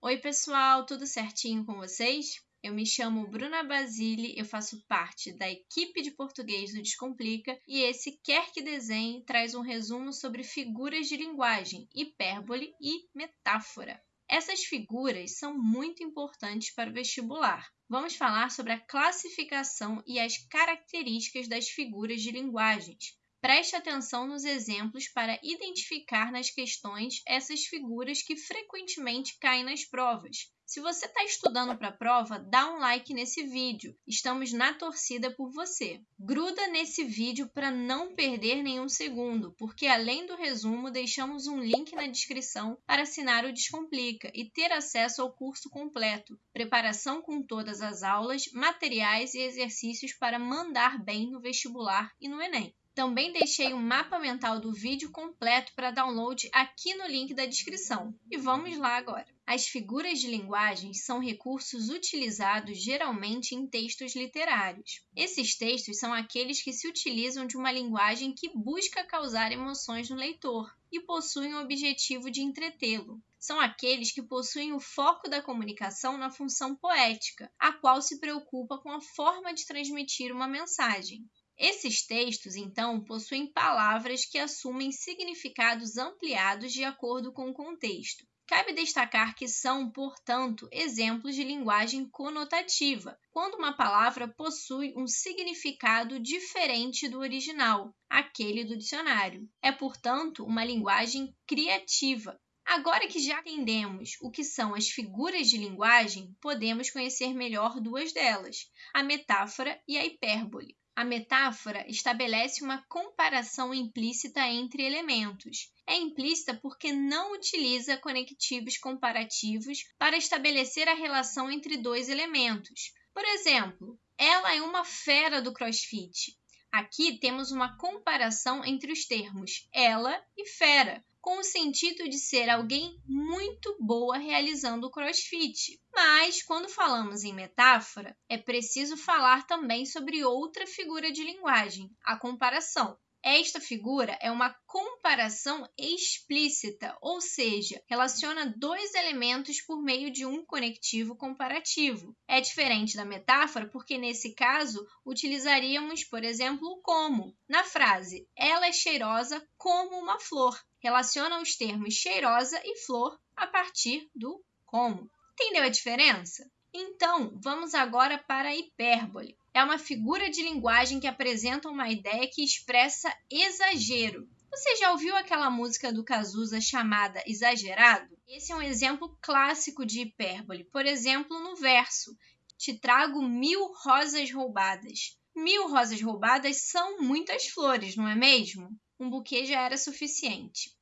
Oi, pessoal, tudo certinho com vocês? Eu me chamo Bruna Basile, eu faço parte da equipe de português do Descomplica e esse Quer que Desenhe traz um resumo sobre figuras de linguagem, hipérbole e metáfora. Essas figuras são muito importantes para o vestibular. Vamos falar sobre a classificação e as características das figuras de linguagens. Preste atenção nos exemplos para identificar nas questões essas figuras que frequentemente caem nas provas. Se você está estudando para a prova, dá um like nesse vídeo. Estamos na torcida por você. Gruda nesse vídeo para não perder nenhum segundo, porque além do resumo, deixamos um link na descrição para assinar o Descomplica e ter acesso ao curso completo, preparação com todas as aulas, materiais e exercícios para mandar bem no vestibular e no Enem. Também deixei um mapa mental do vídeo completo para download aqui no link da descrição. E vamos lá agora. As figuras de linguagem são recursos utilizados geralmente em textos literários. Esses textos são aqueles que se utilizam de uma linguagem que busca causar emoções no leitor e possuem o objetivo de entretê-lo. São aqueles que possuem o foco da comunicação na função poética, a qual se preocupa com a forma de transmitir uma mensagem. Esses textos, então, possuem palavras que assumem significados ampliados de acordo com o contexto. Cabe destacar que são, portanto, exemplos de linguagem conotativa, quando uma palavra possui um significado diferente do original, aquele do dicionário. É, portanto, uma linguagem criativa. Agora que já entendemos o que são as figuras de linguagem, podemos conhecer melhor duas delas, a metáfora e a hipérbole. A metáfora estabelece uma comparação implícita entre elementos. É implícita porque não utiliza conectivos comparativos para estabelecer a relação entre dois elementos. Por exemplo, ela é uma fera do crossfit. Aqui temos uma comparação entre os termos ela e fera, com o sentido de ser alguém muito boa realizando o crossfit. Mas, quando falamos em metáfora, é preciso falar também sobre outra figura de linguagem, a comparação. Esta figura é uma comparação explícita, ou seja, relaciona dois elementos por meio de um conectivo comparativo. É diferente da metáfora porque, nesse caso, utilizaríamos, por exemplo, o como. Na frase, ela é cheirosa como uma flor. Relaciona os termos cheirosa e flor a partir do como. Entendeu a diferença? Então, vamos agora para a hipérbole é uma figura de linguagem que apresenta uma ideia que expressa exagero. Você já ouviu aquela música do Cazuza chamada Exagerado? Esse é um exemplo clássico de hipérbole. Por exemplo, no verso: Te trago mil rosas roubadas. Mil rosas roubadas são muitas flores, não é mesmo? Um buquê já era suficiente.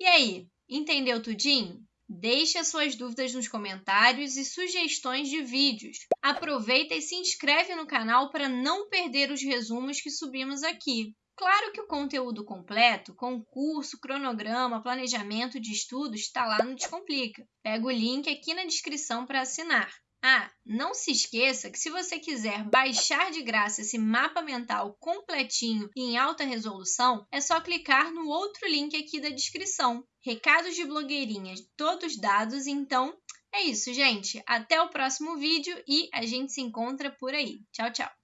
E aí, entendeu tudinho? Deixe as suas dúvidas nos comentários e sugestões de vídeos. Aproveita e se inscreve no canal para não perder os resumos que subimos aqui. Claro que o conteúdo completo, concurso, cronograma, planejamento de estudos, está lá no Descomplica. Pega o link aqui na descrição para assinar. Ah, não se esqueça que se você quiser baixar de graça esse mapa mental completinho e em alta resolução, é só clicar no outro link aqui da descrição. Recados de blogueirinhas todos dados, então é isso, gente. Até o próximo vídeo e a gente se encontra por aí. Tchau, tchau!